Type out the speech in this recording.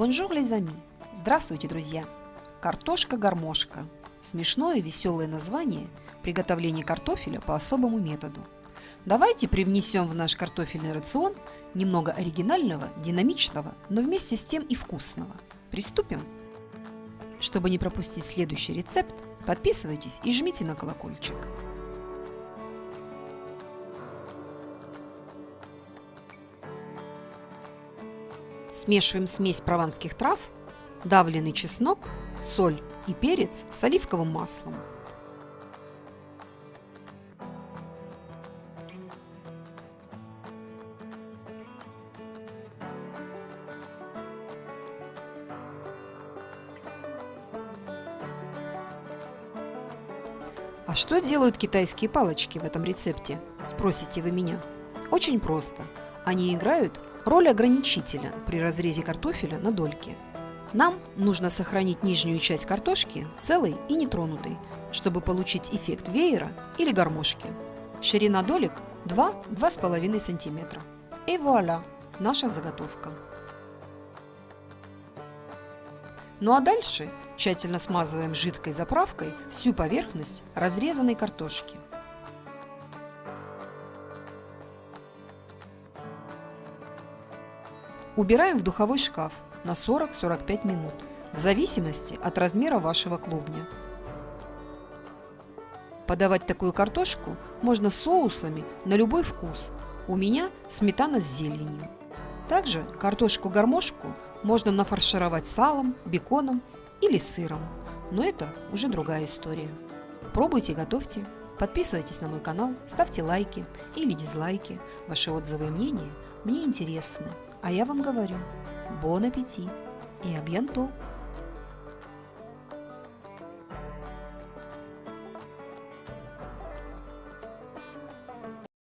Bonjour, les amis! Здравствуйте, друзья! Картошка-гармошка. Смешное и веселое название приготовления картофеля по особому методу. Давайте привнесем в наш картофельный рацион немного оригинального, динамичного, но вместе с тем и вкусного. Приступим! Чтобы не пропустить следующий рецепт, подписывайтесь и жмите на колокольчик. Смешиваем смесь прованских трав, давленный чеснок, соль и перец с оливковым маслом. А что делают китайские палочки в этом рецепте, спросите вы меня? Очень просто. Они играют роль ограничителя при разрезе картофеля на дольки. Нам нужно сохранить нижнюю часть картошки целой и нетронутой, чтобы получить эффект веера или гармошки. Ширина долек 2-2,5 см. И вуаля! Наша заготовка. Ну а дальше тщательно смазываем жидкой заправкой всю поверхность разрезанной картошки. Убираем в духовой шкаф на 40-45 минут, в зависимости от размера вашего клубня. Подавать такую картошку можно соусами на любой вкус. У меня сметана с зеленью. Также картошку-гармошку можно нафаршировать салом, беконом или сыром. Но это уже другая история. Пробуйте, готовьте. Подписывайтесь на мой канал, ставьте лайки или дизлайки. Ваши отзывы и мнения мне интересны. А я вам говорю, бон аппетит и абьянто!